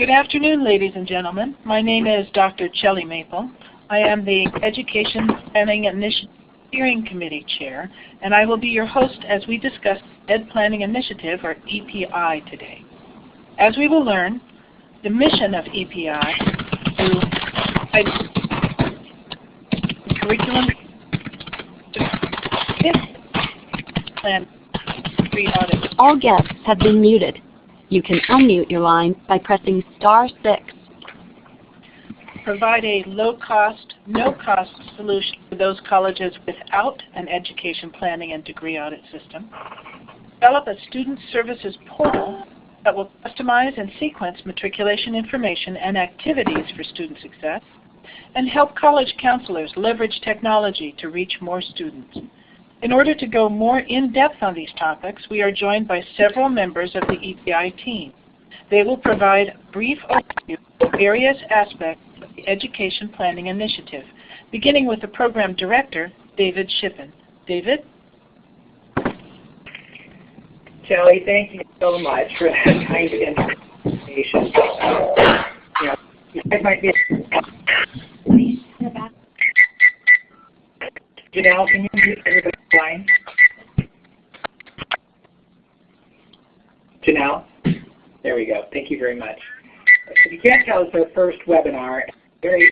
Good afternoon, ladies and gentlemen. My name is Dr. Shelly Maple. I am the Education Planning Initiative Steering Committee Chair, and I will be your host as we discuss Ed Planning Initiative, or EPI, today. As we will learn, the mission of EPI is curriculum plan audit. All guests have been muted. You can unmute your line by pressing star six. Provide a low-cost, no-cost solution for those colleges without an education planning and degree audit system. Develop a student services portal that will customize and sequence matriculation information and activities for student success, and help college counselors leverage technology to reach more students. In order to go more in-depth on these topics, we are joined by several members of the EPI team. They will provide brief overview of various aspects of the Education Planning Initiative, beginning with the Program Director, David Shippen. David? Shelly, thank you so much for that kind invitation. Uh, you know, might be... Janelle, can you mute everybody's line? Janelle? There we go. Thank you very much. If you can't tell, it's our first webinar. Very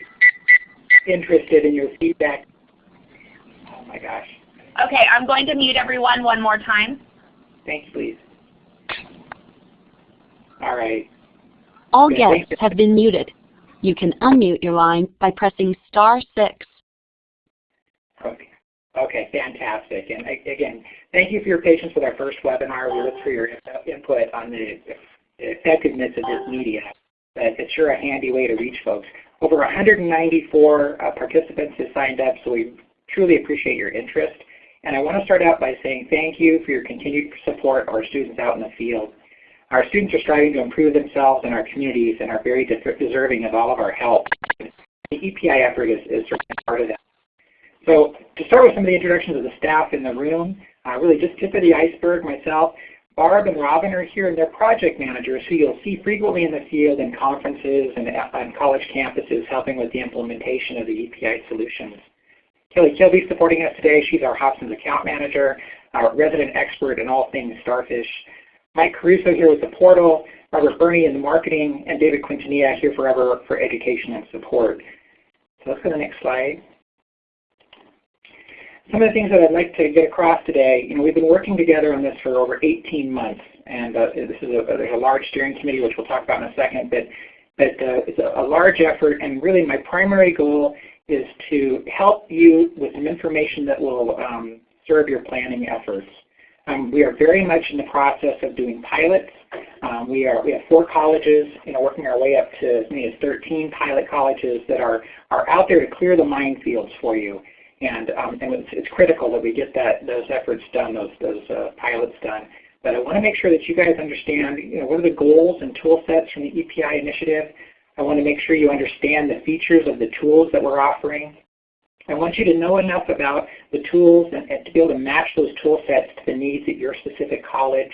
interested in your feedback. Oh my gosh. Okay, I'm going to mute everyone one more time. Thank you, please. All right. All Good, guests have been muted. You can unmute your line by pressing star six. Okay. Okay, fantastic. And again, thank you for your patience with our first webinar. We look for your input on the effectiveness of this media. But it's sure a handy way to reach folks. Over 194 uh, participants have signed up, so we truly appreciate your interest. And I want to start out by saying thank you for your continued support of our students out in the field. Our students are striving to improve themselves and our communities and are very de- deserving of all of our help. The EPI effort is, is part of that. So to start with some of the introductions of the staff in the room, uh, really just tip of the iceberg, myself, Barb and Robin are here and they're project managers who you'll see frequently in the field in conferences and on college campuses helping with the implementation of the EPI solutions. Kelly Kilby supporting us today. She's our Hobsons account manager, our resident expert in all things starfish. Mike Caruso here with the portal, Robert Burney in the marketing, and David Quintanilla here forever for education and support. So let's go to the next slide. Some of the things that I'd like to get across today, you know, we've been working together on this for over 18 months, and uh, this is a, there's a large steering committee, which we'll talk about in a second, but, but uh, it's a, a large effort, and really my primary goal is to help you with some information that will um, serve your planning efforts. Um, we are very much in the process of doing pilots. Um, we are we have four colleges, you know, working our way up to as many as 13 pilot colleges that are are out there to clear the minefields for you. And um, and it's, it's critical that we get that those efforts done, those those uh, pilots done. But I want to make sure that you guys understand, you know, what are the goals and tool sets from the EPI initiative. I want to make sure you understand the features of the tools that we're offering. I want you to know enough about the tools and, and to be able to match those tool sets to the needs at your specific college.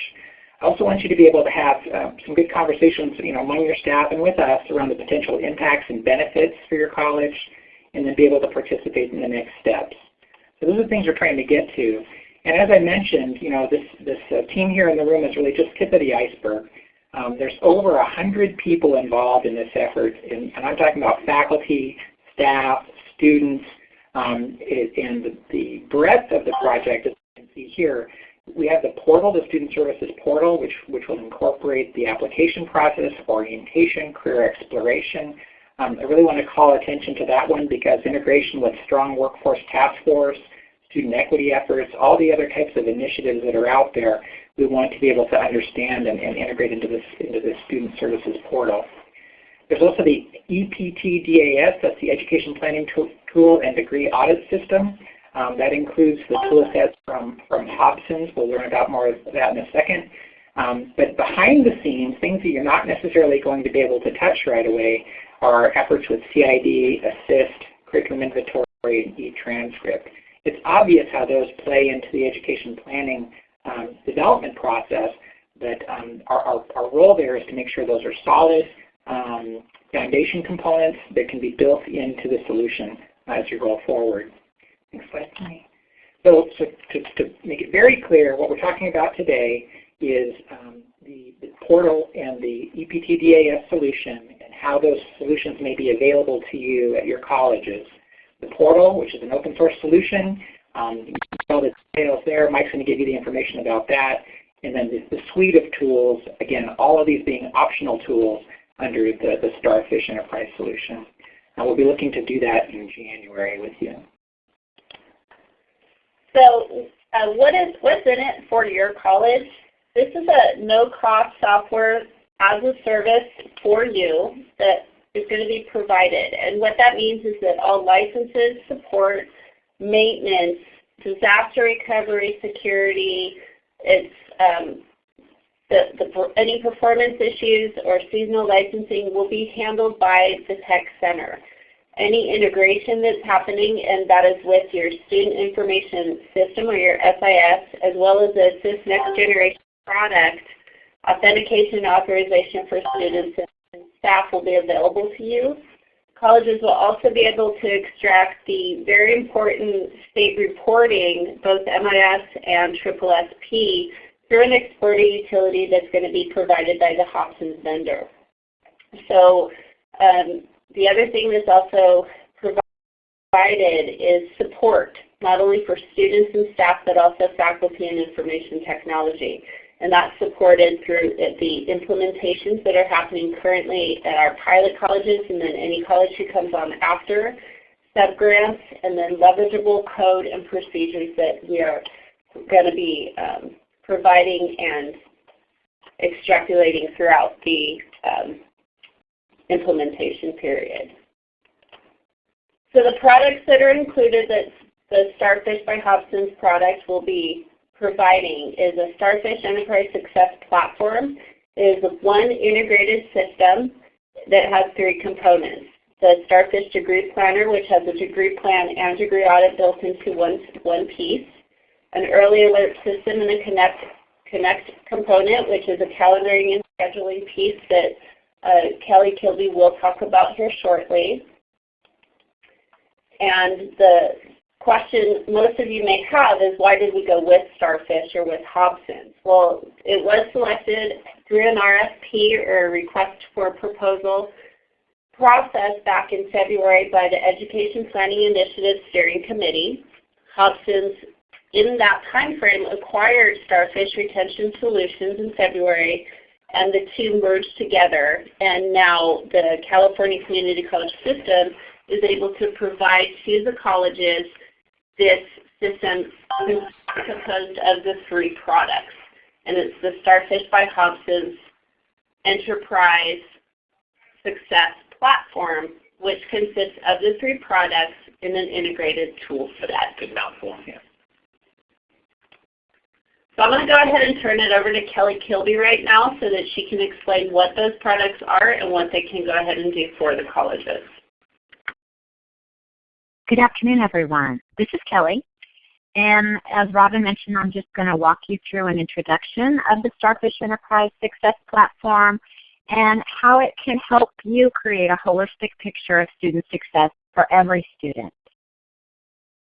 I also want you to be able to have uh, some good conversations you know, among your staff and with us around the potential impacts and benefits for your college and then be able to participate in the next steps. So those are things we're trying to get to. And as I mentioned, you know, this, this uh, team here in the room is really just tip of the iceberg. Um, there's over 100 people involved in this effort, and, and I'm talking about faculty, staff, students, um, it, and the, the breadth of the project, as you can see here, we have the portal, the Student Services Portal, which, which will incorporate the application process, orientation, career exploration. Um, I really want to call attention to that one because integration with Strong Workforce Task Force, student equity efforts, all the other types of initiatives that are out there, we want to be able to understand and, and integrate into this, into this Student Services Portal. There's also the EPT-DAS, that's the Education Planning Tool and Degree Audit System. Um, that includes the tool sets from, from Hobsons. We'll learn about more of that in a second. Um, but behind the scenes, things that you're not necessarily going to be able to touch right away are efforts with CID, ASSIST, curriculum inventory, and e-transcript. It's obvious how those play into the education planning um, development process, but um, our, our, our role there is to make sure those are solid, um, foundation components that can be built into the solution as you go forward. Next slide, please. So, so to, to, make it very clear, what we're talking about today is um, the, the, portal and the EPTDAS solution how those solutions may be available to you at your colleges. The portal, which is an open source solution, um, all the details there. Mike's going to give you the information about that. And then the, the, suite of tools, again, all of these being optional tools under the, the Starfish Enterprise solution. And we'll be looking to do that in January with you. So uh, what is, what's in it for your college? This is a no-cost software as a service for you that is going to be provided. And what that means is that all licenses, support, maintenance, disaster recovery, security, it's um, the, the, any performance issues or seasonal licensing will be handled by the tech center any integration that's happening, and that is with your Student Information System or your SIS, as well as the SIS Next Generation product, authentication and authorization for students and staff will be available to you. Colleges will also be able to extract the very important state reporting, both MIS and SSSP, through an exporter utility that's going to be provided by the Hobsons vendor. So um, the other thing that's also provided is support, not only for students and staff, but also faculty and information technology. And that's supported through the implementations that are happening currently at our pilot colleges and then any college who comes on after, sub-grants, and then leverageable code and procedures that we are going to be um, providing and extrapolating throughout the um, implementation period. So the products that are included that the Starfish by Hobsons product will be providing is a Starfish Enterprise Success Platform. It is one integrated system that has three components. The Starfish Degree Planner, which has a degree plan and degree audit built into one, one piece. An early alert system and a connect, connect component, which is a calendaring and scheduling piece that uh, Kelly Kilby will talk about here shortly. And the question most of you may have is why did we go with Starfish or with Hobsons? Well, it was selected through an RFP or a request for proposal process back in February by the Education Planning Initiative Steering Committee. Hobsons in that time frame acquired Starfish Retention Solutions in February and the two merged together. And now the California Community College system is able to provide to the colleges this system composed of the three products. And it's the Starfish by Hobsons Enterprise Success Platform, which consists of the three products in an integrated tool for that. Good mouthful. Yeah. So I'm going to go ahead and turn it over to Kelly Kilby right now so that she can explain what those products are and what they can go ahead and do for the colleges. Good afternoon, everyone. This is Kelly. And as Robin mentioned, I'm just going to walk you through an introduction of the Starfish Enterprise Success Platform and how it can help you create a holistic picture of student success for every student.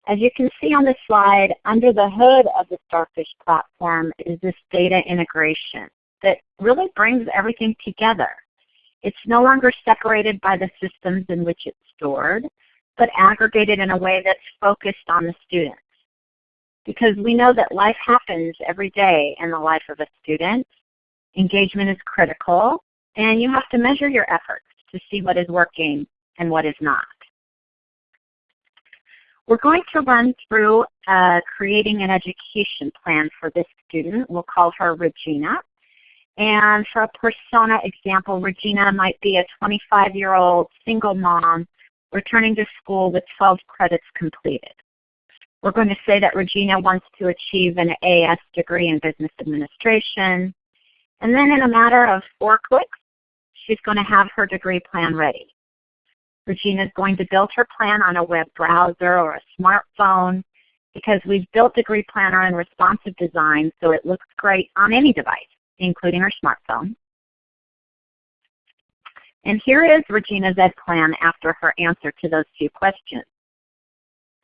As you can see on the slide, under the hood of the Starfish platform is this data integration that really brings everything together. It's no longer separated by the systems in which it's stored, but aggregated in a way that's focused on the students. Because we know that life happens every day in the life of a student. Engagement is critical, and you have to measure your efforts to see what is working and what is not. We're going to run through uh, creating an education plan for this student. We'll call her Regina. And for a persona example, Regina might be a 25-year-old single mom returning to school with 12 credits completed. We're going to say that Regina wants to achieve an AS degree in business administration. And then in a matter of four clicks, she's going to have her degree plan ready. Regina is going to build her plan on a web browser or a smartphone because we've built Degree Planner in responsive design so it looks great on any device, including her smartphone. And here is Regina's ed plan after her answer to those two questions.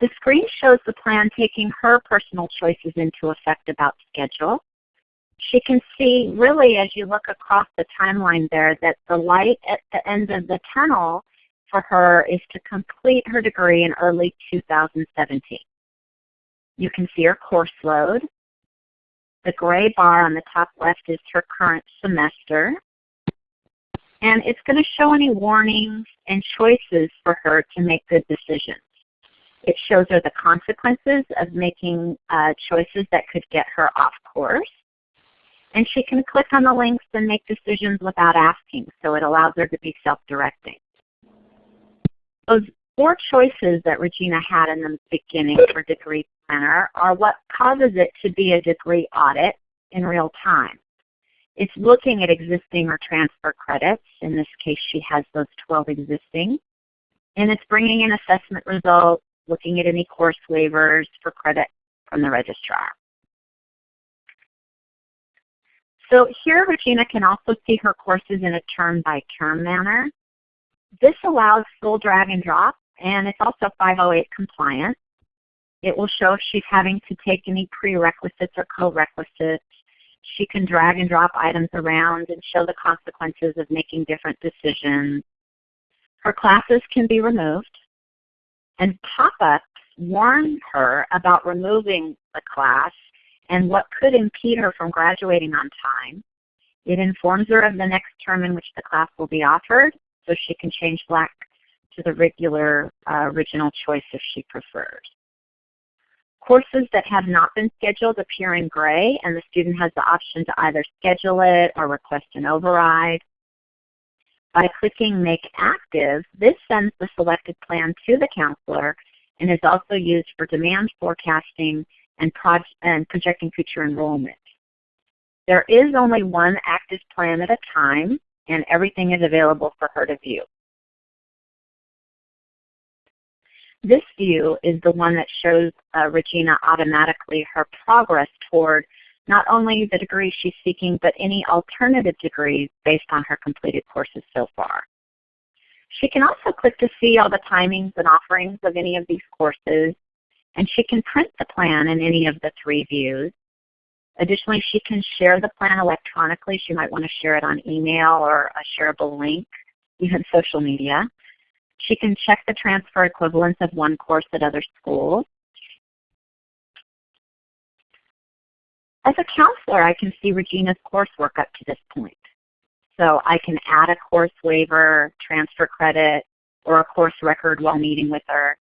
The screen shows the plan taking her personal choices into effect about schedule. She can see really as you look across the timeline there that the light at the end of the tunnel for her is to complete her degree in early 2017. You can see her course load. The gray bar on the top left is her current semester. And it's going to show any warnings and choices for her to make good decisions. It shows her the consequences of making uh, choices that could get her off course. And she can click on the links and make decisions without asking, so it allows her to be self-directing. Those four choices that Regina had in the beginning for Degree Planner are what causes it to be a degree audit in real time. It's looking at existing or transfer credits. In this case, she has those 12 existing. And it's bringing in assessment results, looking at any course waivers for credit from the registrar. So here Regina can also see her courses in a term-by-term -term manner. This allows full drag and drop, and it's also 508 compliant. It will show if she's having to take any prerequisites or co-requisites. She can drag and drop items around and show the consequences of making different decisions. Her classes can be removed, and pop-ups warn her about removing the class and what could impede her from graduating on time. It informs her of the next term in which the class will be offered, so she can change black to the regular uh, original choice if she prefers. Courses that have not been scheduled appear in gray, and the student has the option to either schedule it or request an override. By clicking Make Active, this sends the selected plan to the counselor and is also used for demand forecasting and, and projecting future enrollment. There is only one active plan at a time, and everything is available for her to view. This view is the one that shows uh, Regina automatically her progress toward not only the degree she's seeking, but any alternative degrees based on her completed courses so far. She can also click to see all the timings and offerings of any of these courses, and she can print the plan in any of the three views. Additionally, she can share the plan electronically. She might want to share it on email or a shareable link, even social media. She can check the transfer equivalence of one course at other schools. As a counselor, I can see Regina's coursework up to this point. So I can add a course waiver, transfer credit, or a course record while meeting with her.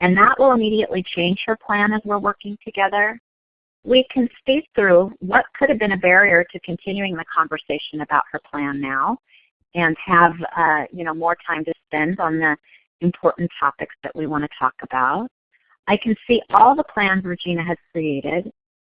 And that will immediately change her plan as we're working together. We can speak through what could have been a barrier to continuing the conversation about her plan now and have uh, you know more time to spend on the important topics that we want to talk about. I can see all the plans Regina has created.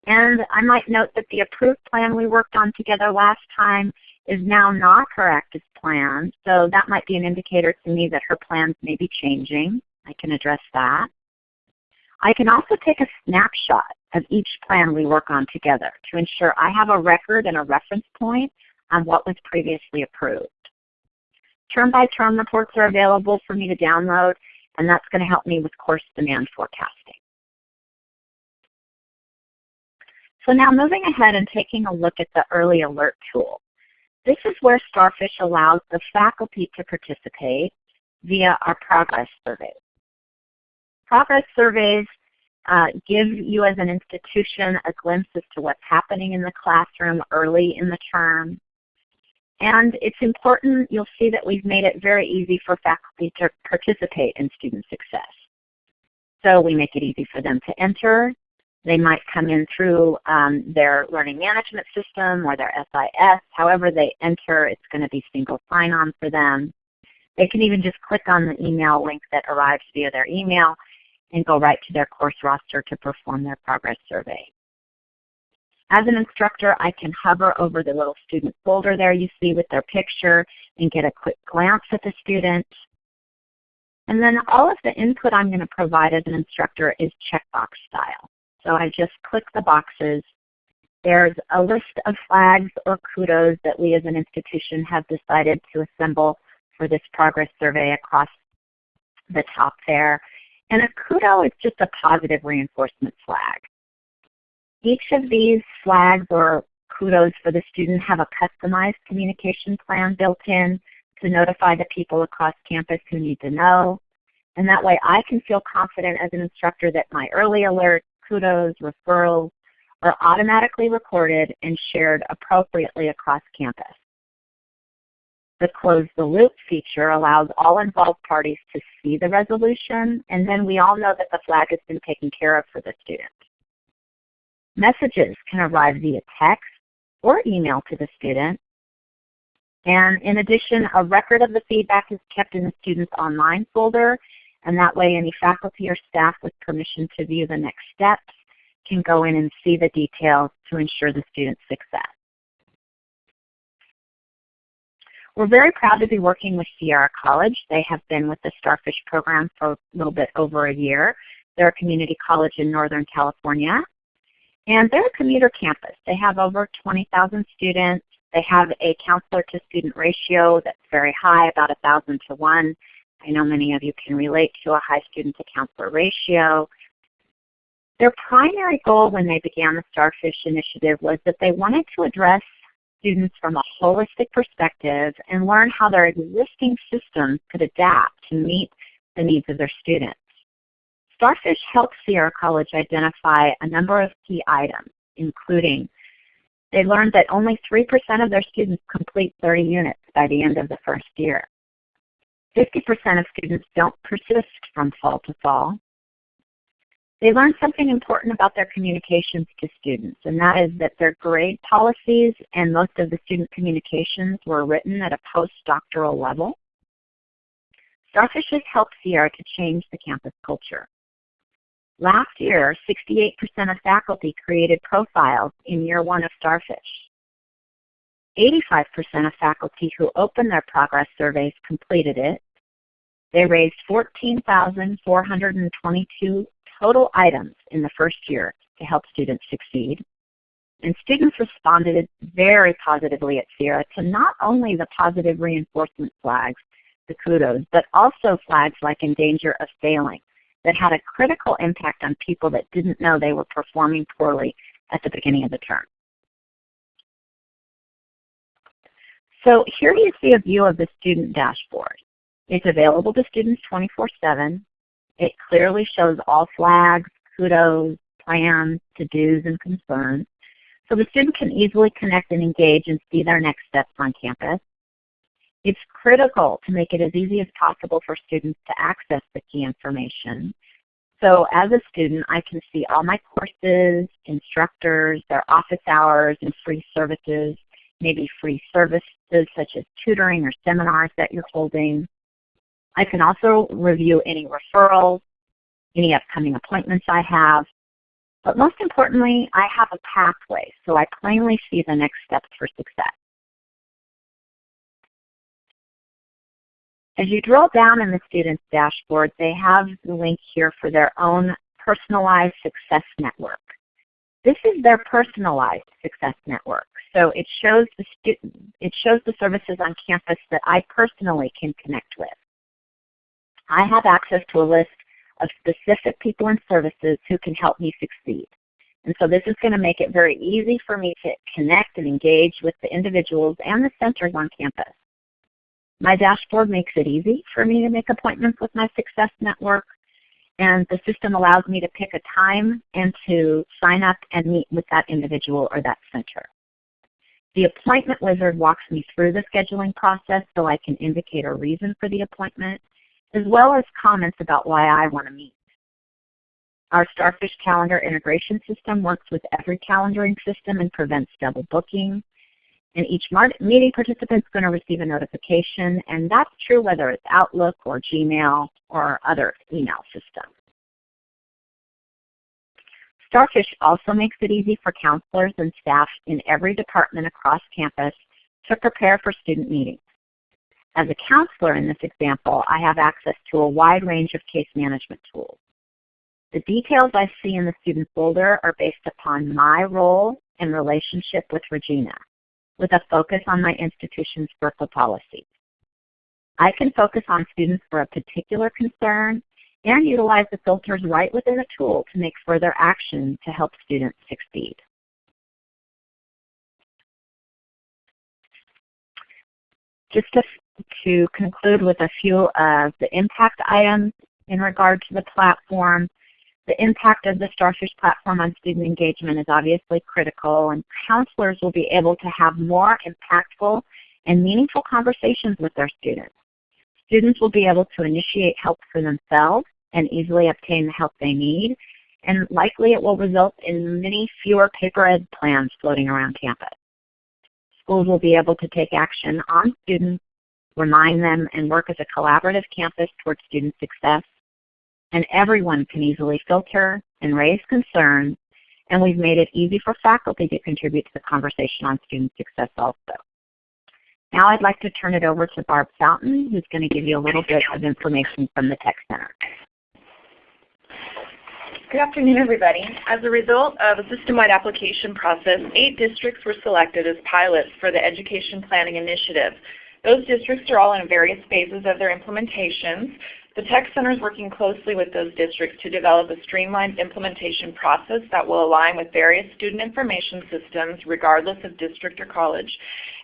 And I might note that the approved plan we worked on together last time is now not her active plan. So that might be an indicator to me that her plans may be changing. I can address that. I can also take a snapshot of each plan we work on together to ensure I have a record and a reference point on what was previously approved. Term-by-term -term reports are available for me to download, and that's going to help me with course demand forecasting. So now moving ahead and taking a look at the early alert tool. This is where Starfish allows the faculty to participate via our progress surveys. Progress surveys uh, give you as an institution a glimpse as to what's happening in the classroom early in the term. And it's important, you'll see that we've made it very easy for faculty to participate in student success. So we make it easy for them to enter. They might come in through um, their learning management system or their SIS. However they enter, it's going to be single sign-on for them. They can even just click on the email link that arrives via their email and go right to their course roster to perform their progress survey. As an instructor, I can hover over the little student folder there you see with their picture and get a quick glance at the student. And then all of the input I'm going to provide as an instructor is checkbox style. So I just click the boxes. There's a list of flags or kudos that we as an institution have decided to assemble for this progress survey across the top there. And a kudo is just a positive reinforcement flag. Each of these flags or kudos for the student have a customized communication plan built in to notify the people across campus who need to know. And that way I can feel confident as an instructor that my early alerts, kudos, referrals are automatically recorded and shared appropriately across campus. The Close the Loop feature allows all involved parties to see the resolution, and then we all know that the flag has been taken care of for the student. Messages can arrive via text or email to the student. And in addition, a record of the feedback is kept in the student's online folder, and that way any faculty or staff with permission to view the next steps can go in and see the details to ensure the student's success. We're very proud to be working with Sierra College. They have been with the Starfish program for a little bit over a year. They're a community college in Northern California. And they're a commuter campus. They have over 20,000 students. They have a counselor to student ratio that's very high, about 1,000 to 1. I know many of you can relate to a high student to counselor ratio. Their primary goal when they began the Starfish Initiative was that they wanted to address students from a holistic perspective and learn how their existing systems could adapt to meet the needs of their students. Starfish helped Sierra College identify a number of key items, including they learned that only 3% of their students complete 30 units by the end of the first year. 50% of students don't persist from fall to fall. They learned something important about their communications to students, and that is that their grade policies and most of the student communications were written at a postdoctoral level. Starfish has helped Sierra to change the campus culture. Last year, 68% of faculty created profiles in year one of Starfish. 85% of faculty who opened their progress surveys completed it. They raised 14,422 total items in the first year to help students succeed. And students responded very positively at Sierra to not only the positive reinforcement flags, the kudos, but also flags like in danger of failing that had a critical impact on people that didn't know they were performing poorly at the beginning of the term. So here you see a view of the student dashboard. It's available to students 24-7. It clearly shows all flags, kudos, plans, to-dos, and concerns. So the student can easily connect and engage and see their next steps on campus. It's critical to make it as easy as possible for students to access the key information. So as a student, I can see all my courses, instructors, their office hours, and free services, maybe free services such as tutoring or seminars that you're holding. I can also review any referrals, any upcoming appointments I have. But most importantly, I have a pathway, so I plainly see the next steps for success. As you drill down in the student's dashboard, they have the link here for their own personalized success network. This is their personalized success network. So it shows the student, it shows the services on campus that I personally can connect with. I have access to a list of specific people and services who can help me succeed. And so this is going to make it very easy for me to connect and engage with the individuals and the centers on campus. My dashboard makes it easy for me to make appointments with my Success Network, and the system allows me to pick a time and to sign up and meet with that individual or that center. The appointment wizard walks me through the scheduling process so I can indicate a reason for the appointment, as well as comments about why I want to meet. Our Starfish calendar integration system works with every calendaring system and prevents double booking. And each meeting participant is going to receive a notification, and that's true whether it's Outlook or Gmail or other email systems. Starfish also makes it easy for counselors and staff in every department across campus to prepare for student meetings. As a counselor in this example, I have access to a wide range of case management tools. The details I see in the student folder are based upon my role and relationship with Regina with a focus on my institution's FERPA policies. I can focus on students for a particular concern and utilize the filters right within the tool to make further action to help students succeed. Just to, to conclude with a few of the impact items in regard to the platform, the impact of the Starfish platform on student engagement is obviously critical and counselors will be able to have more impactful and meaningful conversations with their students. Students will be able to initiate help for themselves and easily obtain the help they need, and likely it will result in many fewer paper ed plans floating around campus. Schools will be able to take action on students, remind them, and work as a collaborative campus towards student success. And everyone can easily filter and raise concerns, and we've made it easy for faculty to contribute to the conversation on student success also. Now I'd like to turn it over to Barb Fountain, who's going to give you a little bit of information from the Tech Center. Good afternoon, everybody. As a result of a system-wide application process, eight districts were selected as pilots for the Education Planning Initiative. Those districts are all in various phases of their implementations. The Tech Center is working closely with those districts to develop a streamlined implementation process that will align with various student information systems regardless of district or college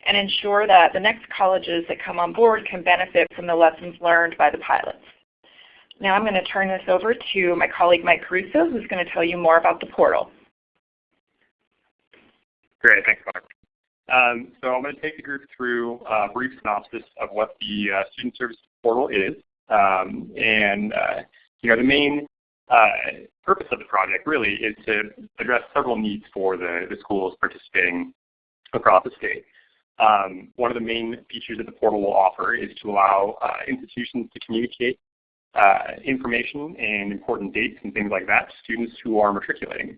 and ensure that the next colleges that come on board can benefit from the lessons learned by the pilots. Now I'm going to turn this over to my colleague Mike Caruso who's going to tell you more about the portal. Great, thanks Barb. Um, so I'm going to take the group through a brief synopsis of what the uh, Student Services Portal is. Um, and uh, you know, the main uh, purpose of the project really is to address several needs for the, the schools participating across the state. Um, one of the main features that the portal will offer is to allow uh, institutions to communicate uh, information and important dates and things like that to students who are matriculating.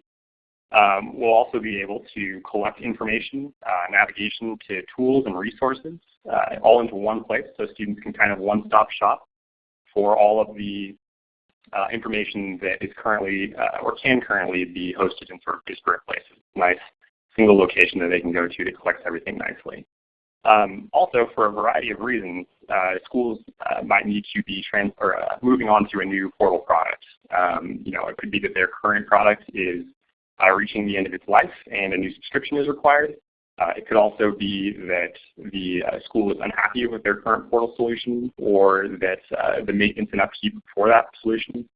Um, we'll also be able to collect information, uh, navigation to tools and resources uh, all into one place so students can kind of one-stop shop for all of the uh, information that is currently uh, or can currently be hosted in sort of disparate places. Nice single location that they can go to to collect everything nicely. Um, also, for a variety of reasons, uh, schools uh, might need to be or, uh, moving on to a new portal product. Um, you know, it could be that their current product is uh, reaching the end of its life and a new subscription is required. Uh, it could also be that the uh, school is unhappy with their current portal solution or that the maintenance and upkeep for that solution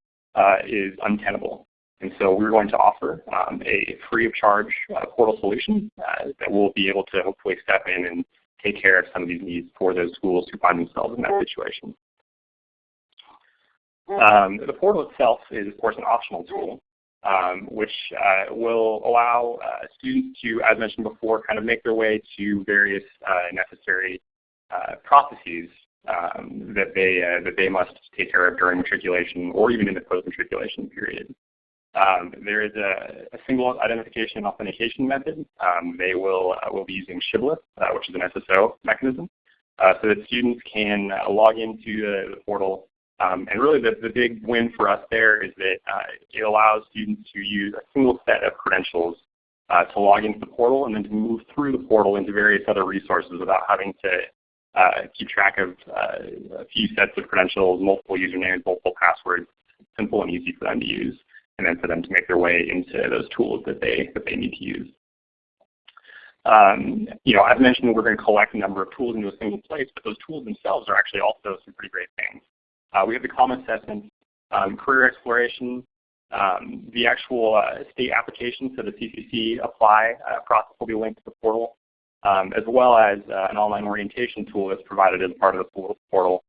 is untenable. And so we're going to offer um, a free of charge portal solution that will be able to hopefully step in and take care of some of these needs for those schools who find themselves in that situation. Um, the portal itself is, of course, an optional tool, um, which uh, will allow uh, students to, as mentioned before, kind of make their way to various uh, necessary uh, processes um, that they uh, that they must take care of during matriculation or even in the post-matriculation period. Um, there is a, a, single identification and authentication method. Um, they will, uh, will be using Shibboleth, which is an SSO mechanism, so that students can log into the portal. Um, and really the, the big win for us there is that uh, it allows students to use a single set of credentials uh, to log into the portal and then to move through the portal into various other resources without having to keep track of a few sets of credentials, multiple usernames, multiple passwords. Simple and easy for them to use and then for them to make their way into those tools that they, that they need to use. Um, you know, as mentioned, we're going to collect a number of tools into a single place, but those tools themselves are actually also some pretty great things. Uh, we have the common assessment, um, career exploration, um, the actual uh, state application, so the CCC apply uh, process will be linked to the portal, um, as well as uh, an online orientation tool that's provided as part of the portal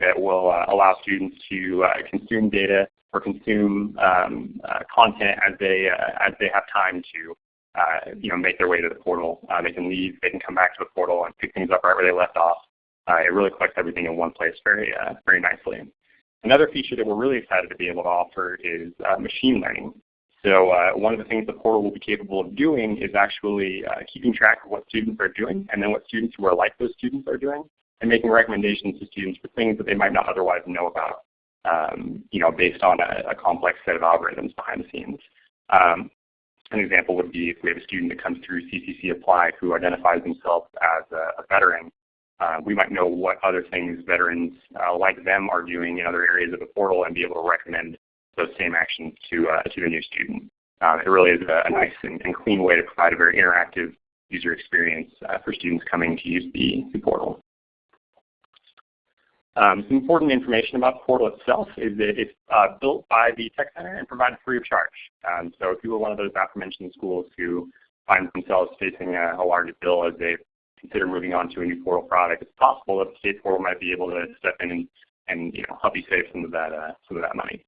that will uh, allow students to uh, consume data or consume um, uh, content as they uh, as they have time to uh, you know make their way to the portal. Uh, they can leave, they can come back to the portal and pick things up right where they left off. Uh, it really collects everything in one place very uh, very nicely. Another feature that we're really excited to be able to offer is machine learning. So one of the things the portal will be capable of doing is actually keeping track of what students are doing and then what students who are like those students are doing and making recommendations to students for things that they might not otherwise know about um, you know, based on a, a, complex set of algorithms behind the scenes. Um, an example would be if we have a student that comes through CCC Apply who identifies themselves as a, a veteran, uh, we might know what other things veterans uh, like them are doing in other areas of the portal and be able to recommend those same actions to, uh, to the new student. Uh, it really is a, a nice and, and, clean way to provide a very interactive user experience uh, for students coming to use the, the portal. Um, some important information about the portal itself is that it's uh, built by the Tech Center and provided free of charge. Um, so if you were one of those aforementioned schools who find themselves facing a, a large bill as they consider moving on to a new portal product, it's possible that the state portal might be able to step in and, and you know, help you save some of that, uh, some of that money.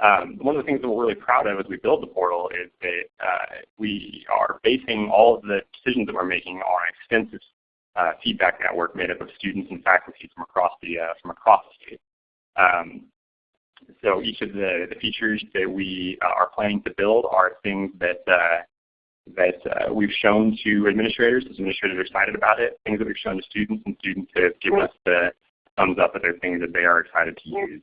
Um, one of the things that we're really proud of as we build the portal is that uh, we are basing all of the decisions that we're making on an extensive uh, feedback network made up of students and faculty from across the uh, from across the state. Um, so each of the, the features that we are planning to build are things that uh, that uh, we've shown to administrators as administrators are excited about it, things that we've shown to students and students have given us the thumbs up that they're things that they are excited to use.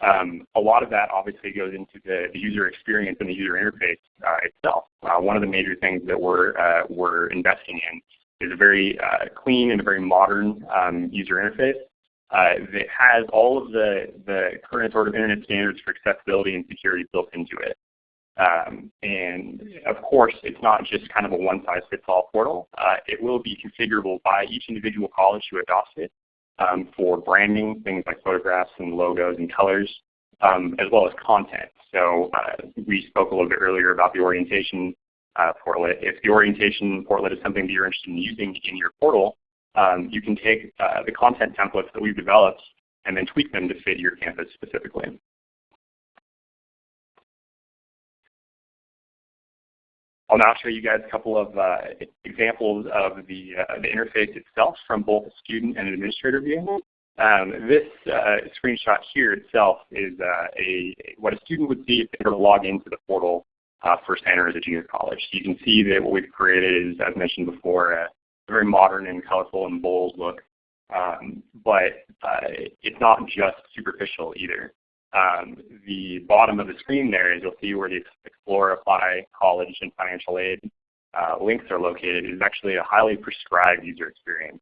Um, a lot of that obviously goes into the, the user experience and the user interface uh, itself. Uh, one of the major things that we're, uh, we're investing in is a very uh, clean and a very modern um, user interface uh, that has all of the, the current sort of internet standards for accessibility and security built into it. Um, and of course, it's not just kind of a one-size-fits-all portal. Uh, it will be configurable by each individual college who adopts it um, for branding, things like photographs and logos and colors, um, as well as content. So uh, we spoke a little bit earlier about the orientation uh, portlet. If the orientation portlet is something that you're interested in using in your portal, um, you can take uh, the content templates that we've developed and then tweak them to fit your campus specifically. I'll now show you guys a couple of uh, examples of the, uh, the interface itself from both a student and an administrator view. Um, this uh, screenshot here itself is uh, a what a student would see if they were to log into the portal uh, first enter as a junior college. You can see that what we've created is, as mentioned before, a very modern and colorful and bold look. Um, but uh, it's not just superficial either. Um, the bottom of the screen there is you'll see where the Explore, Apply, College, and Financial Aid uh, links are located is actually a highly prescribed user experience.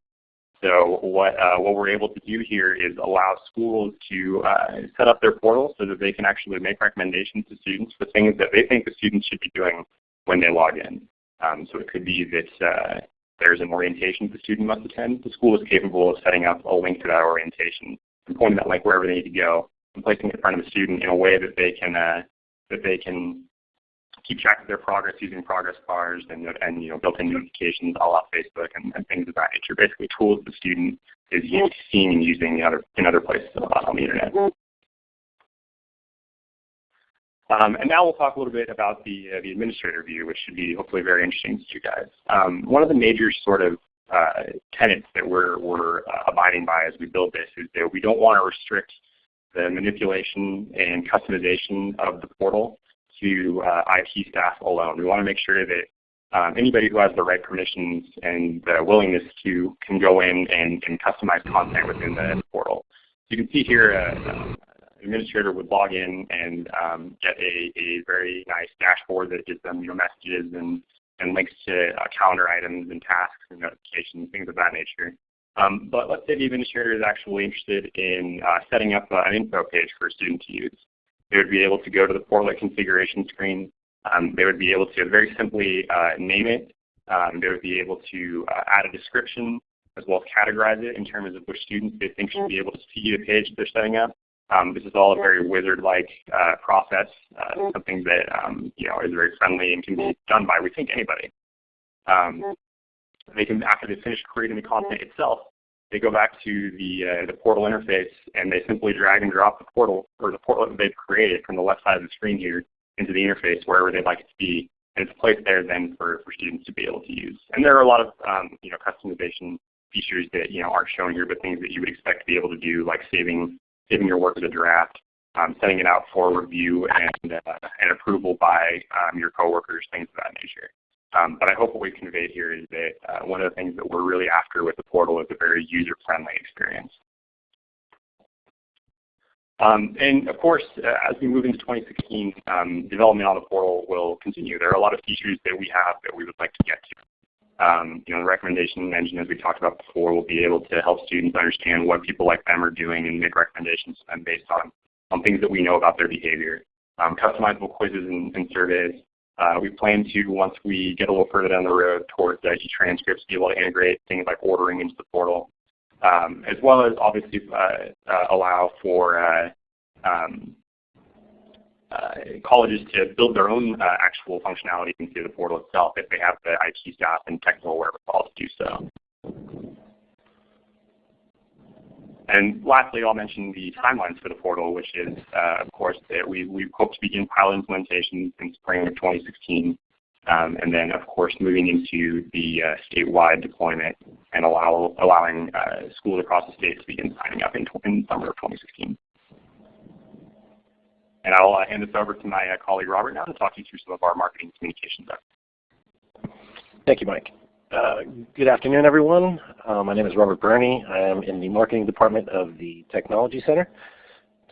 So what, uh, what we're able to do here is allow schools to uh, set up their portal so that they can actually make recommendations to students for things that they think the students should be doing when they log in. Um, so it could be that uh, there's an orientation the student must attend. The school is capable of setting up a link to that orientation and pointing that link wherever they need to go placing in front of a student in a way that they can uh, that they can keep track of their progress using progress bars and, and you know built-in notifications all la Facebook and, and, things of that nature. Basically, tools the student is seeing and using in other in other places on the internet. Um, and now we'll talk a little bit about the uh, the administrator view, which should be hopefully very interesting to you guys. Um, one of the major sort of uh, tenets that we're we're uh, abiding by as we build this is that we don't want to restrict the manipulation and customization of the portal to uh, IT staff alone. We want to make sure that um, anybody who has the right permissions and the willingness to can go in and, customize content within the portal. So you can see here uh, uh, administrator would log in and um, get a, a very nice dashboard that gives them you know, messages and, and links to uh, calendar items and tasks and notifications, things of that nature. Um, but let's say the administrator is actually interested in uh, setting up uh, an info page for a student to use. They would be able to go to the portlet configuration screen. Um, they would be able to very simply uh, name it. Um, they would be able to uh, add a description as well as categorize it in terms of which students they think should be able to see the page they're setting up. Um, this is all a very wizard-like uh, process, uh, something that um, you know is very friendly and can be done by we think anybody. They can, after they finish creating the content itself, they go back to the, uh, the portal interface and they simply drag and drop the portal or the portlet that they've created from the left side of the screen here into the interface wherever they'd like it to be. And it's placed there then for, for students to be able to use. And there are a lot of um, you know, customization features that you know, aren't shown here, but things that you would expect to be able to do, like saving, saving your work as a draft, um, sending it out for review and, uh, and approval by um, your coworkers, things of that nature. Um, but I hope what we've conveyed here is that uh, one of the things that we're really after with the portal is a very user-friendly experience. Um, and of course, uh, as we move into 2016, um, development on the portal will continue. There are a lot of features that we have that we would like to get to. Um, you know, the recommendation engine, as we talked about before, will be able to help students understand what people like them are doing and make recommendations to them based on, on things that we know about their behavior. Um, customizable quizzes and, and surveys. Uh, we plan to, once we get a little further down the road towards uh, e-transcripts, be able to integrate things like ordering into the portal, um, as well as obviously uh, uh allow for uh, um, uh, colleges to build their own actual functionality into the portal itself if they have the IT staff and technical wherewithal to do so. And lastly, I'll mention the timelines for the portal, which is, uh, of course, that we, we hope to begin pilot implementation in spring of 2016. Um, and then, of course, moving into the uh, statewide deployment and allow, allowing uh, schools across the state to begin signing up in, in summer of 2016. And I'll uh, hand this over to my uh, colleague Robert now to talk you through some of our marketing communications efforts. Thank you, Mike. Uh, good afternoon, everyone. Uh, my name is Robert Burney. I am in the marketing department of the Technology Center.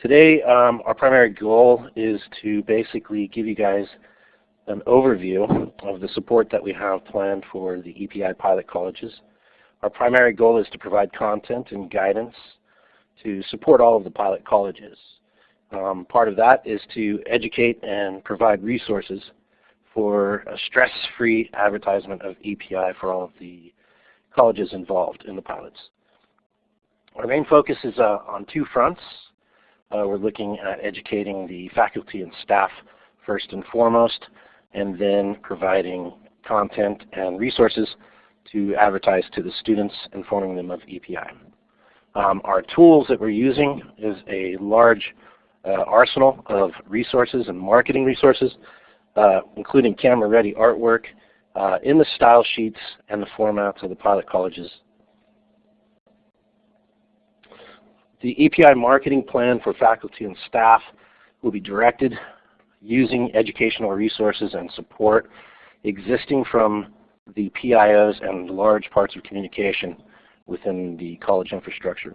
Today, um, our primary goal is to basically give you guys an overview of the support that we have planned for the EPI pilot colleges. Our primary goal is to provide content and guidance to support all of the pilot colleges. Um, part of that is to educate and provide resources for a stress-free advertisement of EPI for all of the colleges involved in the pilots. Our main focus is uh, on two fronts. Uh, we're looking at educating the faculty and staff first and foremost, and then providing content and resources to advertise to the students, informing them of EPI. Um, our tools that we're using is a large uh, arsenal of resources and marketing resources, including camera-ready artwork uh, in the style sheets and the formats of the pilot colleges. The EPI marketing plan for faculty and staff will be directed using educational resources and support existing from the PIOs and large parts of communication within the college infrastructure.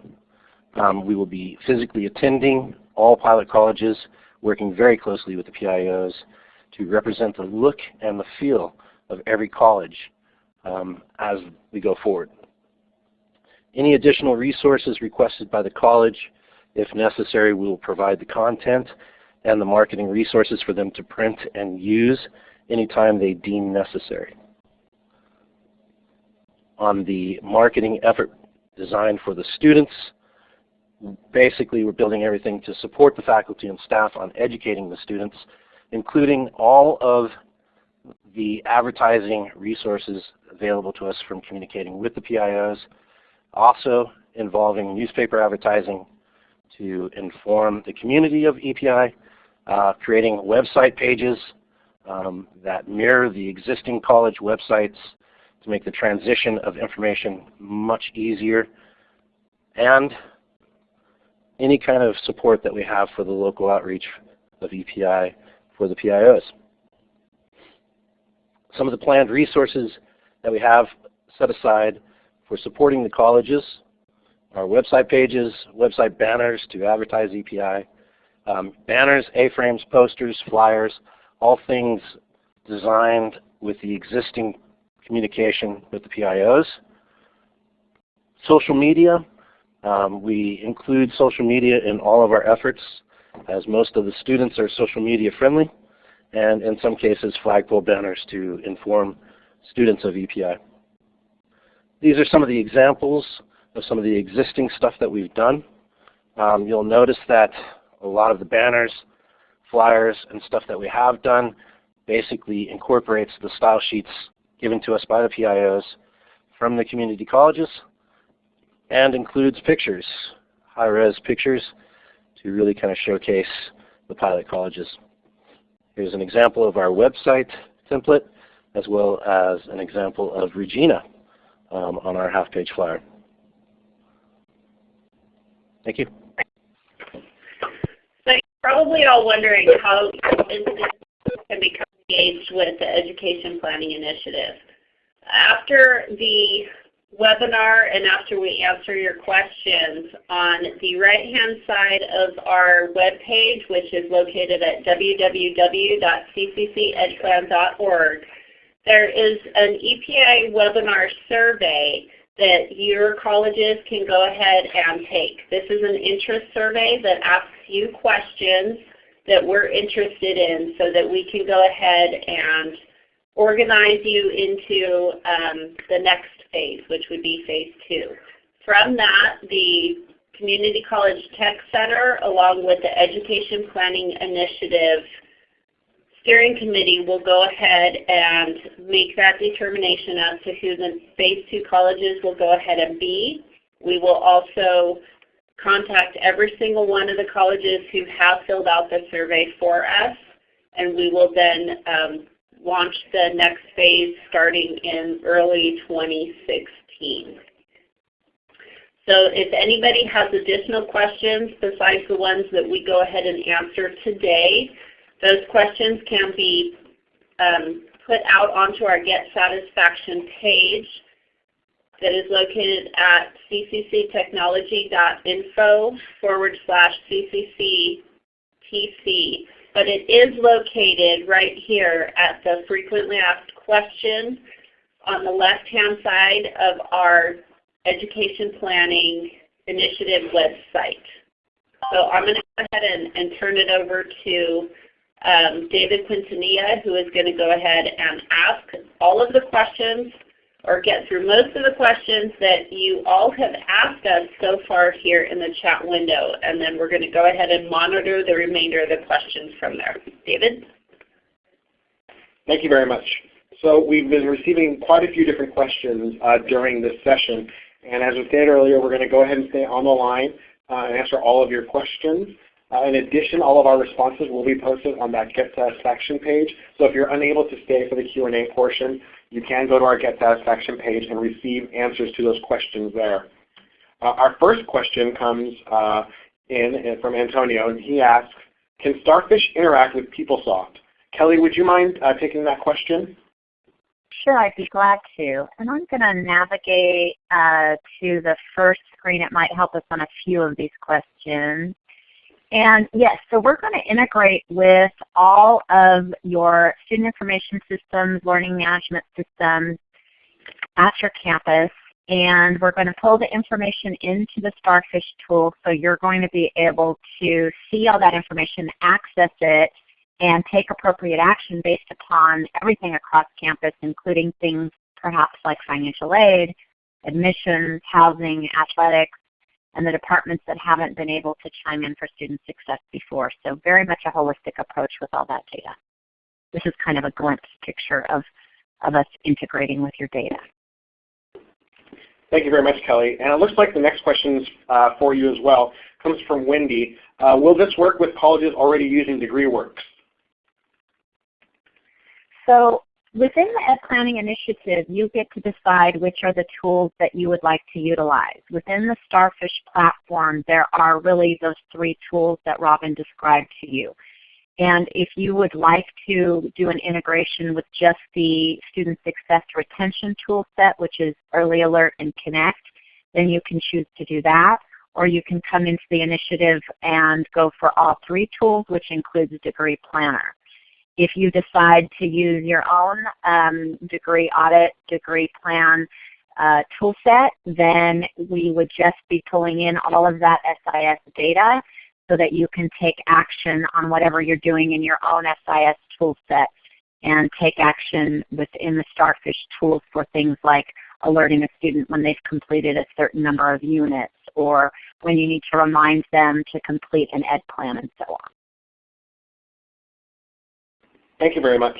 Um, we will be physically attending all pilot colleges, working very closely with the PIOs to represent the look and the feel of every college um, as we go forward. Any additional resources requested by the college, if necessary, we will provide the content and the marketing resources for them to print and use anytime they deem necessary. On the marketing effort designed for the students, basically we're building everything to support the faculty and staff on educating the students, including all of the advertising resources available to us from communicating with the PIOs, also involving newspaper advertising to inform the community of EPI, uh, creating website pages um, that mirror the existing college websites to make the transition of information much easier, and any kind of support that we have for the local outreach of EPI for the PIOs. Some of the planned resources that we have set aside for supporting the colleges are website pages, website banners to advertise EPI, um, banners, A-frames, posters, flyers, all things designed with the existing communication with the PIOs. Social media, um, we include social media in all of our efforts as most of the students are social media friendly and in some cases flagpole banners to inform students of EPI. These are some of the examples of some of the existing stuff that we've done. Um, you'll notice that a lot of the banners, flyers, and stuff that we have done basically incorporates the style sheets given to us by the PIOs from the community colleges and includes pictures, high-res pictures, to really kind of showcase the pilot colleges. Here's an example of our website template, as well as an example of Regina um, on our half-page flyer. Thank you. So you're probably all wondering how institutions can become engaged with the Education Planning Initiative. After the webinar and after we answer your questions on the right-hand side of our webpage, which is located at www.cccedplan.org, there is an EPI webinar survey that your colleges can go ahead and take. This is an interest survey that asks you questions that we're interested in so that we can go ahead and organize you into um, the next phase, which would be phase two. From that, the Community College Tech Center along with the Education Planning Initiative steering committee will go ahead and make that determination as to who the phase two colleges will go ahead and be. We will also contact every single one of the colleges who have filled out the survey for us, and we will then um, launch the next phase starting in early 2016. So if anybody has additional questions besides the ones that we go ahead and answer today, those questions can be um, put out onto our Get Satisfaction page that is located at ccctechnology.info forward slash ccctc. But it is located right here at the frequently asked question on the left-hand side of our Education Planning Initiative website. So I'm going to go ahead and, and turn it over to um, David Quintanilla, who is going to go ahead and ask all of the questions or get through most of the questions that you all have asked us so far here in the chat window. And then we're going to go ahead and monitor the remainder of the questions from there. David? Thank you very much. So we've been receiving quite a few different questions uh, during this session. And as we stated earlier, we're going to go ahead and stay on the line uh, and answer all of your questions. Uh, in addition, all of our responses will be posted on that Get Satisfaction page. So if you're unable to stay for the Q&A portion, you can go to our Get Satisfaction page and receive answers to those questions there. Uh, our first question comes uh, in, in, from Antonio, and he asks, can Starfish interact with PeopleSoft? Kelly, would you mind uh, taking that question? Sure, I'd be glad to. And I'm going to navigate uh, to the first screen. It might help us on a few of these questions. And yes, so we're going to integrate with all of your student information systems, learning management systems at your campus. And we're going to pull the information into the Starfish tool so you're going to be able to see all that information, access it, and take appropriate action based upon everything across campus, including things perhaps like financial aid, admissions, housing, athletics, and the departments that haven't been able to chime in for student success before. So very much a holistic approach with all that data. This is kind of a glimpse picture of, of us integrating with your data. Thank you very much, Kelly. And it looks like the next question uh, for you as well comes from Wendy. Uh, will this work with colleges already using DegreeWorks? So within the Ed Planning Initiative, you get to decide which are the tools that you would like to utilize. Within the Starfish platform, there are really those three tools that Robin described to you. And if you would like to do an integration with just the Student Success Retention tool set, which is Early Alert and Connect, then you can choose to do that. Or you can come into the initiative and go for all three tools, which includes Degree Planner. If you decide to use your own um, degree audit, degree plan uh, tool set, then we would just be pulling in all of that SIS data so that you can take action on whatever you're doing in your own SIS tool set and take action within the Starfish tools for things like alerting a student when they've completed a certain number of units or when you need to remind them to complete an ed plan and so on. Thank you very much.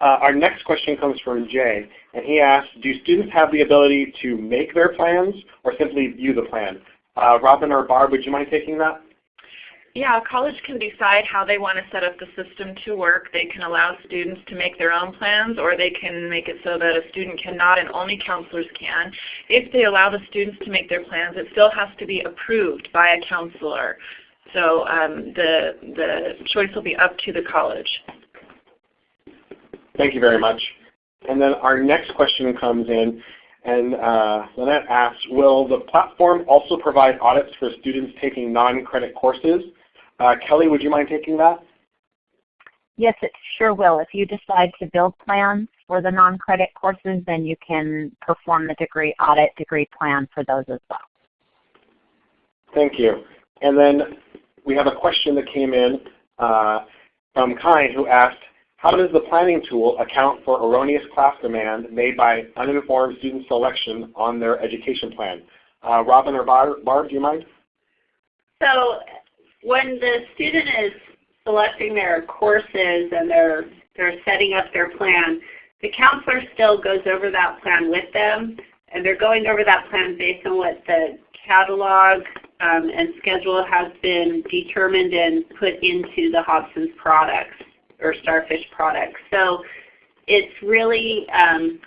Uh, our next question comes from Jay, and he asks, do students have the ability to make their plans or simply view the plan? Uh, Robin or Barb, would you mind taking that? Yeah, a college can decide how they want to set up the system to work. They can allow students to make their own plans or they can make it so that a student cannot and only counselors can. If they allow the students to make their plans, it still has to be approved by a counselor. So um, the, the choice will be up to the college. Thank you very much. And then our next question comes in, and uh, Lynette asks, will the platform also provide audits for students taking non-credit courses? Uh, Kelly, would you mind taking that? Yes, it sure will. If you decide to build plans for the non-credit courses, then you can perform the degree audit degree plan for those as well. Thank you. And then we have a question that came in uh, from Kai who asked, how does the planning tool account for erroneous class demand made by uninformed student selection on their education plan? Uh, Robin or Barb, Barb, do you mind? So when the student is selecting their courses and they're, they're setting up their plan, the counselor still goes over that plan with them and they're going over that plan based on what the catalog um, and schedule has been determined and put into the Hobson's products or Starfish products. So it's really um,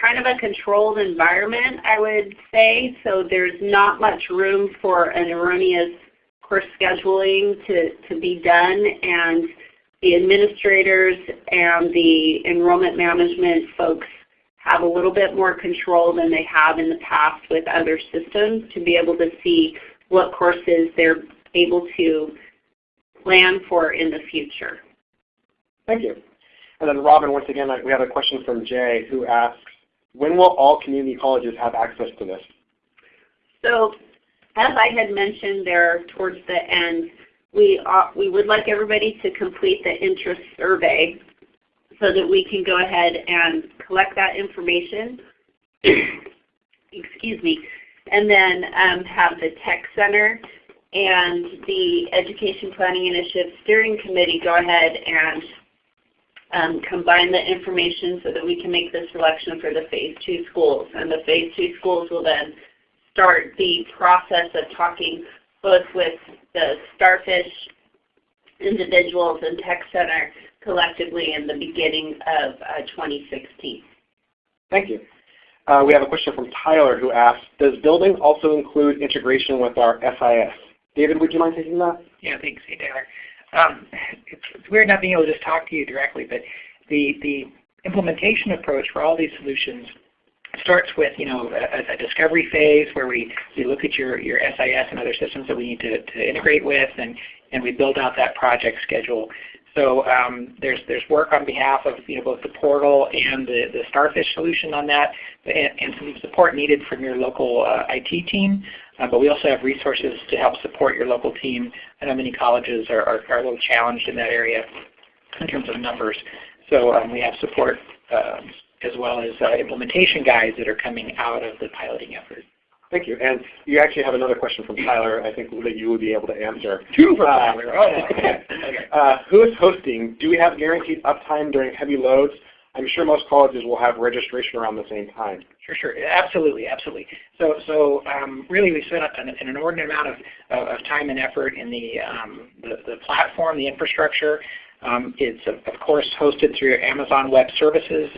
kind of a controlled environment, I would say. So there's not much room for an erroneous course scheduling to, to be done. And the administrators and the enrollment management folks have a little bit more control than they have in the past with other systems to be able to see what courses they're able to plan for in the future. Thank you. And then Robin, once again, we have a question from Jay who asks, when will all community colleges have access to this? So as I had mentioned there towards the end, we, uh, we would like everybody to complete the interest survey so that we can go ahead and collect that information, excuse me, and then um, have the Tech Center and the Education Planning Initiative Steering Committee go ahead and um, combine the information so that we can make the selection for the Phase 2 schools. And the Phase 2 schools will then start the process of talking both with the Starfish individuals and Tech Center collectively in the beginning of uh, 2016. Thank you. Uh, we have a question from Tyler who asks, does building also include integration with our SIS? David, would you mind taking that? Yeah, thanks. Hey, Tyler. Um, it's, weird not being able to just talk to you directly, but the, the implementation approach for all these solutions starts with you know a, a, discovery phase where we, we look at your, your SIS and other systems that we need to, to integrate with and, and we build out that project schedule. So um, there's there's work on behalf of you know both the portal and the, the Starfish solution on that, and, and some support needed from your local uh, IT team. Uh, but we also have resources to help support your local team. I know many colleges are, are, are a little challenged in that area in terms of numbers. So um, we have support uh, as well as uh, implementation guides that are coming out of the piloting effort. Thank you. And you actually have another question from Tyler, I think, that you would be able to answer. Two from uh, Tyler. Oh, okay. uh, who is hosting? Do we have guaranteed uptime during heavy loads? I'm sure most colleges will have registration around the same time. Sure, sure. Absolutely, absolutely. So, so um, really we spent an, an, inordinate amount of, of time and effort in the, um, the, the, platform, the infrastructure. Um, it's, of course, hosted through Amazon Web Services.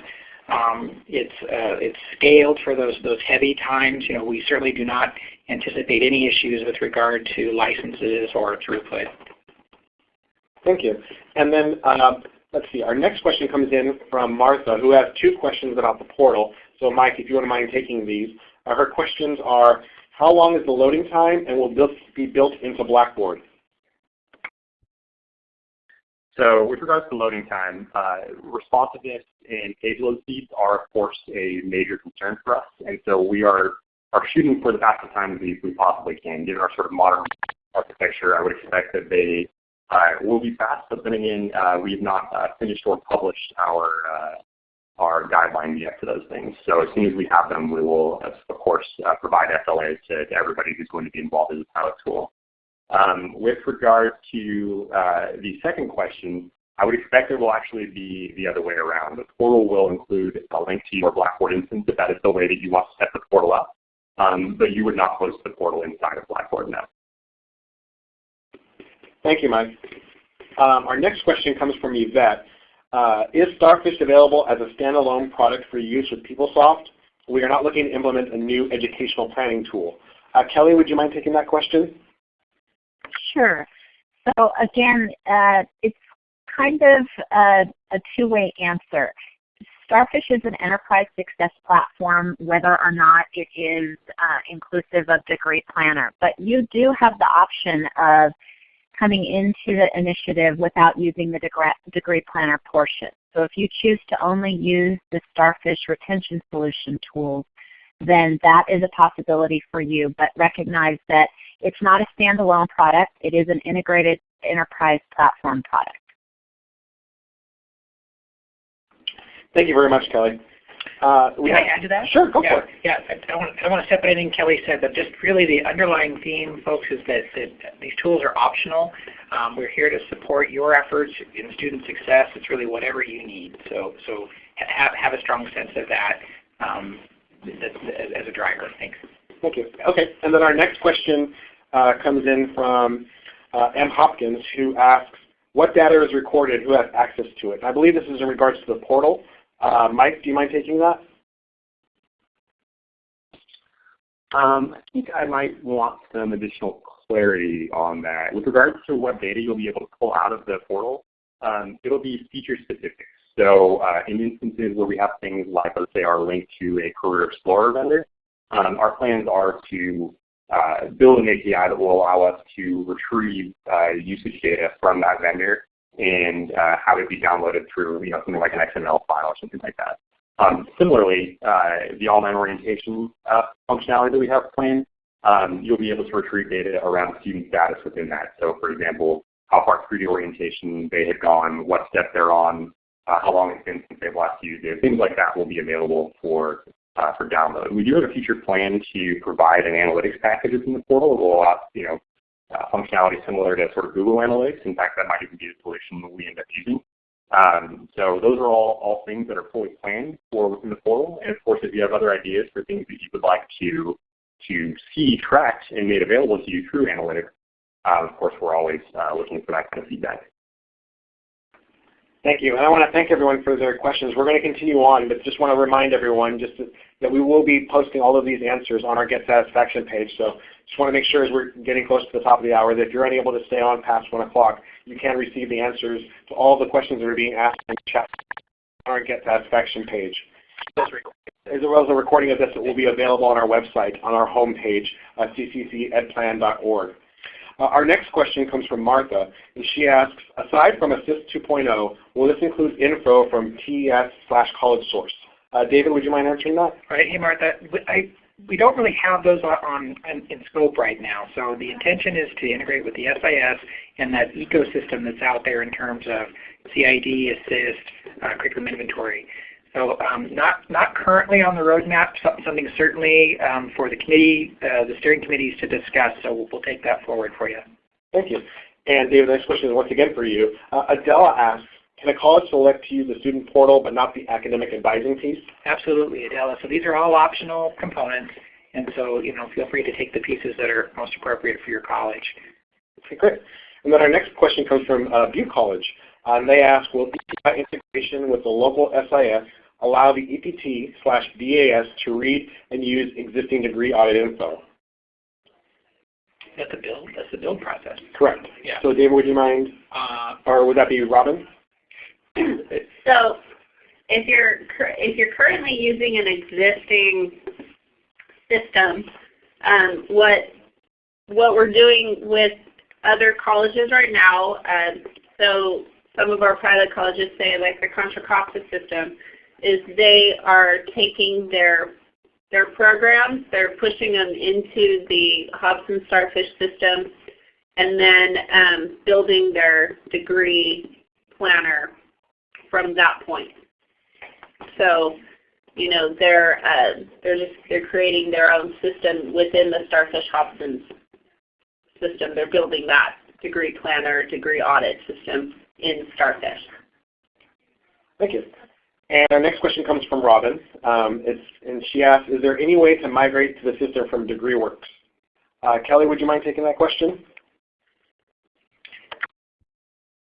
Um, it's uh, it's scaled for those those heavy times. You know, we certainly do not anticipate any issues with regard to licenses or throughput. Thank you. And then uh, let's see. Our next question comes in from Martha, who has two questions about the portal. So Mike, if you wouldn't mind taking these. Uh, her questions are, how long is the loading time, and will this be built into Blackboard? So with regards to loading time, uh, responsiveness and page load speeds are of course a major concern for us. And so we are, are shooting for the fastest times we, we possibly can. Given our sort of modern architecture, I would expect that they uh, will be fast, but then again, uh, we've not uh, finished or published our uh, our guidelines yet for those things. So as soon as we have them, we will, of course, uh, provide SLAs to, to everybody who's going to be involved in the pilot tool. Um, with regard to uh, the second question, I would expect it will actually be the other way around. The portal will include a link to your Blackboard instance if that is the way that you want to set the portal up. Um, but you would not host the portal inside of Blackboard now. Thank you, Mike. Um, our next question comes from Yvette. Uh, is Starfish available as a standalone product for use with PeopleSoft? We are not looking to implement a new educational planning tool. Uh, Kelly, would you mind taking that question? Sure. So again, uh, it's kind of a, a two-way answer. Starfish is an enterprise success platform whether or not it is uh, inclusive of Degree Planner. But you do have the option of coming into the initiative without using the Degree Planner portion. So if you choose to only use the Starfish retention solution tools, then that is a possibility for you. But recognize that it's not a standalone product. It is an integrated enterprise platform product. Thank you very much, Kelly. Uh, we Can I add to that? Sure, go yeah, for it. Yeah, I don't, want, I don't want to step on anything Kelly said, but just really the underlying theme, folks, is that, that these tools are optional. Um, we're here to support your efforts in student success. It's really whatever you need. So, so have, have a strong sense of that um, as, as a driver. Thanks. Thank you. Okay, and then our next question uh, comes in from uh, M. Hopkins, who asks, what data is recorded, who has access to it? And I believe this is in regards to the portal. Uh, Mike, do you mind taking that? Um, I think I might want some additional clarity on that. With regards to what data you'll be able to pull out of the portal, um, it'll be feature specific. So uh, in instances where we have things like, let's say, our link to a Career Explorer vendor, um, our plans are to uh, build an API that will allow us to retrieve uh, usage data from that vendor and uh, have it be downloaded through you know, something like an XML file or something like that. Um, similarly, uh, the online orientation uh, functionality that we have planned, um, you'll be able to retrieve data around student status within that. So for example, how far through the orientation they have gone, what step they're on, uh, how long it's been since they've last used it. Things like that will be available for, uh, for download. We do have a future plan to provide an analytics package within the portal that will allow you know, uh, functionality similar to sort of Google Analytics. In fact, that might even be the solution that we end up using. Um, so those are all, all things that are fully planned for within the portal. And of course, if you have other ideas for things that you would like to, to see tracked and made available to you through analytics, uh, of course, we're always uh, looking for that kind of feedback. Thank you. And I want to thank everyone for their questions. We're going to continue on, but just want to remind everyone just to, that we will be posting all of these answers on our Get Satisfaction page. So just want to make sure as we're getting close to the top of the hour that if you're unable to stay on past 1 o'clock, you can receive the answers to all the questions that are being asked in the chat on our Get Satisfaction page. As well as a recording of this that will be available on our website, on our home page, uh, cccedplan.org. Uh, our next question comes from Martha, and she asks, aside from Assist 2.0, will this include info from TES slash college source? Uh, David, would you mind answering that? All right. Hey, Martha. I, we don't really have those on, on in scope right now. So the intention is to integrate with the SIS and that ecosystem that's out there in terms of CID, assist, uh, curriculum inventory. So um, not not currently on the roadmap. Something certainly um, for the committee, uh, the steering committees to discuss. So we'll, we'll, take that forward for you. Thank you. And David, the next question is once again for you. Uh, Adela asks, can a college select to use the student portal but not the academic advising piece? Absolutely, Adela. So these are all optional components. And so, you know, feel free to take the pieces that are most appropriate for your college. Okay, great. And then our next question comes from uh, Butte College. Uh, and they ask, will integration with the local SIS allow the EPT slash DAS to read and use existing degree audit info? That's the build. That's the build process. Correct. Yeah. So David, would you mind, uh, or would that be Robin? so if you're if you're currently using an existing system, um, what what we're doing with other colleges right now, um, so some of our private colleges say like the Contra Costa system, is they are taking their their programs, they're pushing them into the Hobson Starfish system, and then um, building their degree planner from that point. So, you know, they're uh, they're just they're creating their own system within the Starfish Hobson system. They're building that degree planner, degree audit system in Starfish. Thank you. And our next question comes from Robin. Um, and she asks, is there any way to migrate to the system from DegreeWorks? Uh, Kelly, would you mind taking that question?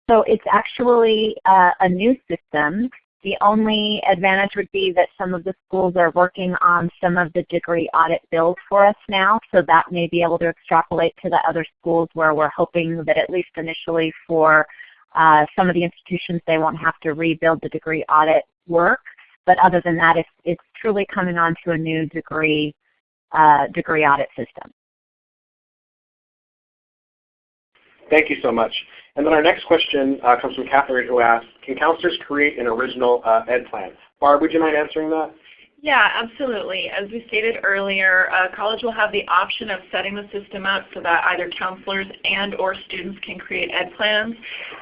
So it's actually uh, a new system. The only advantage would be that some of the schools are working on some of the degree audit build for us now, so that may be able to extrapolate to the other schools where we're hoping that at least initially for uh, some of the institutions they won't have to rebuild the degree audit work. But other than that, it's, it's truly coming on to a new degree, uh, degree audit system. Thank you so much. And then our next question uh, comes from Catherine who asks, can counselors create an original uh, ed plan? Barb, would you mind answering that? Yeah, absolutely. As we stated earlier, uh, college will have the option of setting the system up so that either counselors and or students can create ed plans.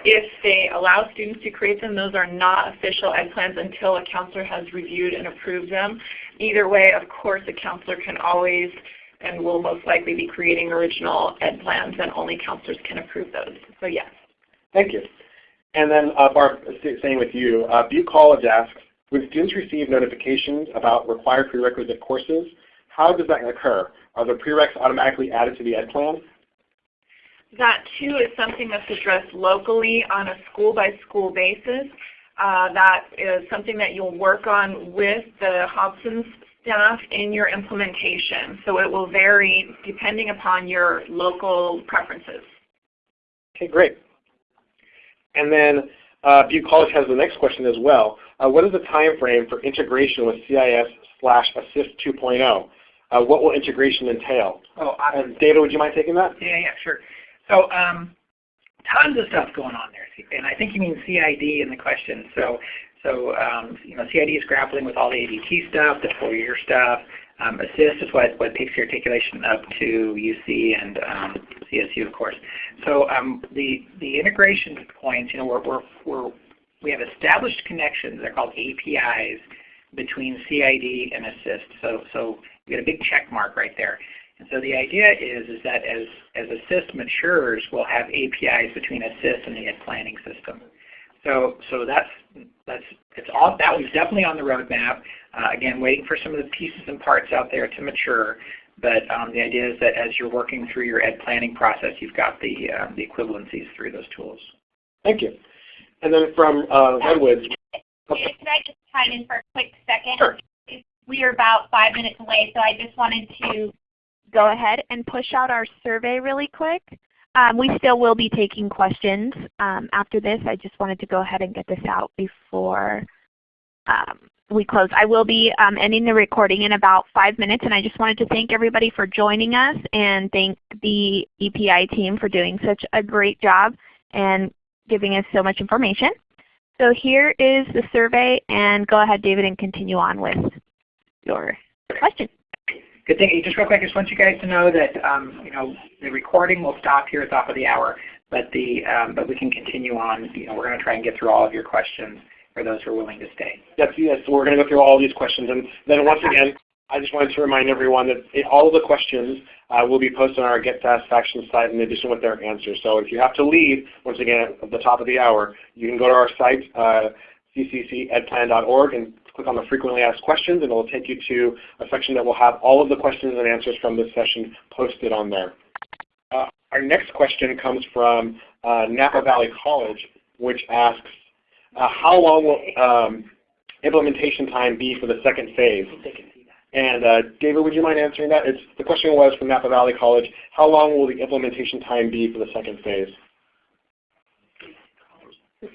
If they allow students to create them, those are not official ed plans until a counselor has reviewed and approved them. Either way, of course, a counselor can always and will most likely be creating original ed plans and only counselors can approve those. So yes. Thank you. And then uh, Barb, staying with you, uh, Butte College asks, when students receive notifications about required prerequisite courses, how does that occur? Are the prereqs automatically added to the ed plan? That too is something that's addressed locally on a school by school basis. Uh, that is something that you'll work on with the Hobson's staff in your implementation. So it will vary depending upon your local preferences. Okay, great. And then uh, Butte College has the next question as well. Uh, what is the time frame for integration with CIS slash Assist 2.0? Uh, what will integration entail? Oh, awesome. David, would you mind taking that? Yeah, yeah, sure. So um, tons of stuff going on there, and I think you mean CID in the question. So, so um, you know, CID is grappling with all the ADT stuff, the four-year stuff. Um, assist is what, what takes the articulation up to UC and um, CSU, of course. So um, the the integration points, you know, we're, we're, we're we have established connections. They're called APIs between CID and Assist. So so we get a big check mark right there. And so the idea is, is that as, as Assist matures, we'll have APIs between Assist and the Ed Planning system. So, so that's, that's, it's all, that was definitely on the roadmap. Uh, again, waiting for some of the pieces and parts out there to mature. But um, the idea is that as you're working through your ed planning process, you've got the, uh, the equivalencies through those tools. Thank you. And then from uh, Redwoods. Okay. Can I just chime in for a quick second? Sure. We are about five minutes away, so I just wanted to go ahead and push out our survey really quick. Um, we still will be taking questions um, after this. I just wanted to go ahead and get this out before um, we close. I will be um, ending the recording in about five minutes, and I just wanted to thank everybody for joining us and thank the EPI team for doing such a great job and giving us so much information. So here is the survey, and go ahead, David, and continue on with your question. Good thing. Just real quick, I just want you guys to know that um, you know the recording will stop here at the top of the hour, but the um, but we can continue on. You know, we're going to try and get through all of your questions for those who are willing to stay. Yes, yes. So we're going to go through all these questions, and then once again, I just wanted to remind everyone that all of the questions uh, will be posted on our Get Satisfaction site in addition with their answers. So if you have to leave, once again at the top of the hour, you can go to our site, uh, cccedplan.org, and click on the frequently asked questions, and it will take you to a section that will have all of the questions and answers from this session posted on there. Uh, our next question comes from uh, Napa Valley College, which asks, uh, how long will um, implementation time be for the second phase? And uh, David, would you mind answering that? It's, the question was from Napa Valley College, how long will the implementation time be for the second phase?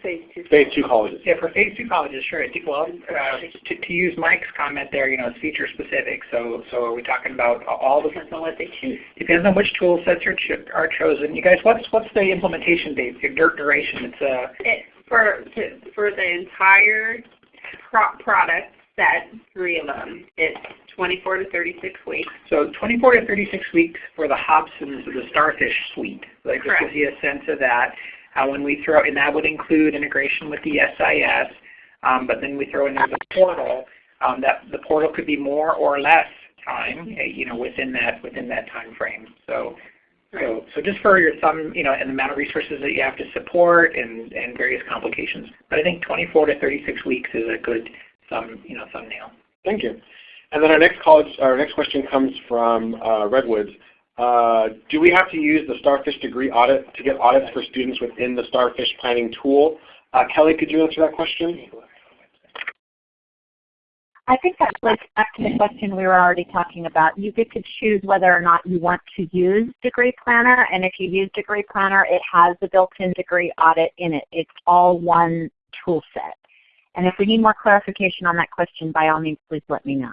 Phase two. Phase two colleges. Yeah, for phase two colleges, sure. Well, uh, to, to, use Mike's comment there, you know, it's feature specific. So, so are we talking about all the depends on what they choose? Depends on which tool sets are, cho are chosen. You guys, what's what's the implementation date? Your duration? It's uh. It, for for the entire pro product set, three of them, it's 24 to 36 weeks. So 24 to 36 weeks for the Hobsons, the Starfish suite. Like this gives you a sense of that. Uh, when we throw, and that would include integration with the SIS, um, but then we throw in the portal. Um, that the portal could be more or less time, uh, you know, within that within that time frame. So, so so just for your thumb, you know, and the amount of resources that you have to support and and various complications. But I think 24 to 36 weeks is a good thumb, you know, thumbnail. Thank you. And then our next college, our next question comes from uh, Redwoods. Uh, do we have to use the Starfish degree audit to get audits for students within the Starfish planning tool? Uh, Kelly, could you answer that question? I think that links back to the question we were already talking about. You get to choose whether or not you want to use Degree Planner, and if you use Degree Planner, it has the built-in degree audit in it. It's all one tool set. And if we need more clarification on that question, by all means, please let me know.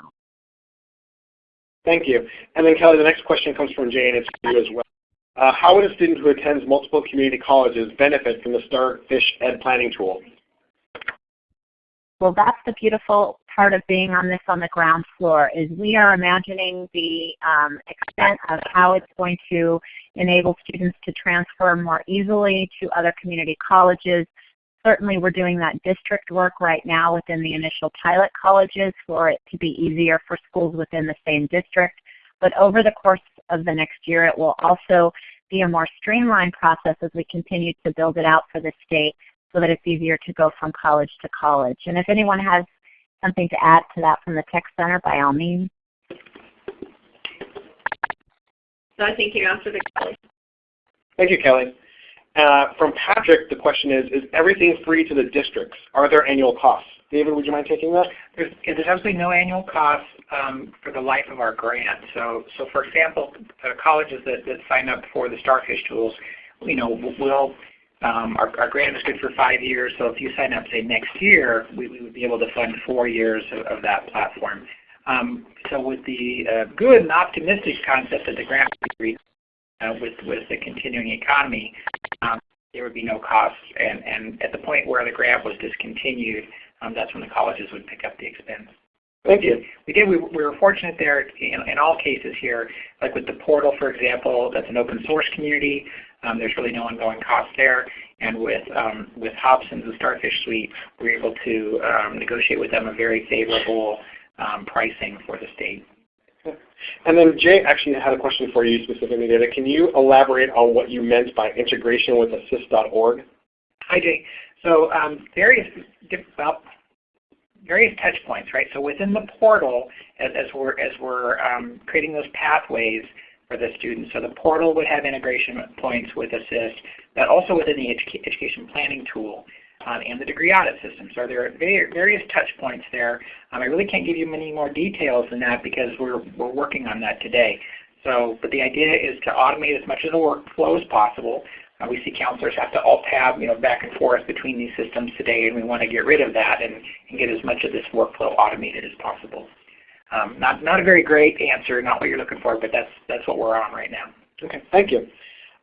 Thank you. And then Kelly, the next question comes from Jane. It's for you as well. Uh, how would a student who attends multiple community colleges benefit from the Starfish Ed Planning tool? Well, that's the beautiful part of being on this on the ground floor is we are imagining the um, extent of how it's going to enable students to transfer more easily to other community colleges. Certainly we're doing that district work right now within the initial pilot colleges for it to be easier for schools within the same district. But over the course of the next year it will also be a more streamlined process as we continue to build it out for the state so that it's easier to go from college to college. And if anyone has something to add to that from the Tech Center, by all means. So I think you answered it, Kelly. Thank you, Kelly. Uh, from Patrick, the question is, is everything free to the districts? Are there annual costs? David, would you mind taking that? There's, there's absolutely no annual cost um, for the life of our grant. So, so for example, colleges that, that sign up for the Starfish tools, you know, will um, our, our, grant is good for five years, so if you sign up, say, next year, we, we would be able to fund four years of, of that platform. Um, so with the uh, good and optimistic concept that the grant uh, with, with the continuing economy, there would be no costs. And, and at the point where the grant was discontinued, um, that's when the colleges would pick up the expense. Thank you. We did. We, we were fortunate there in, in, all cases here, like with the portal, for example, that's an open source community. Um, there's really no ongoing cost there. And with um, with Hobson's the Starfish Suite, we were able to um, negotiate with them a very favorable um, pricing for the state. And then Jay actually had a question for you specifically, David. Can you elaborate on what you meant by integration with assist.org? Hi, Jay. So um, various, well, various touch points, right? So within the portal, as, as we're, as we're um, creating those pathways for the students, so the portal would have integration points with Assist, but also within the educa education planning tool um, and the degree audit system. So there are various touch points there. Um, I really can't give you many more details than that because we're, we're working on that today. So, but the idea is to automate as much of the workflow as possible. Uh, we see counselors have to alt-tab you know, back and forth between these systems today, and we want to get rid of that and, and get as much of this workflow automated as possible. Um, not, not a very great answer, not what you're looking for, but that's, that's what we're on right now. Okay, thank you.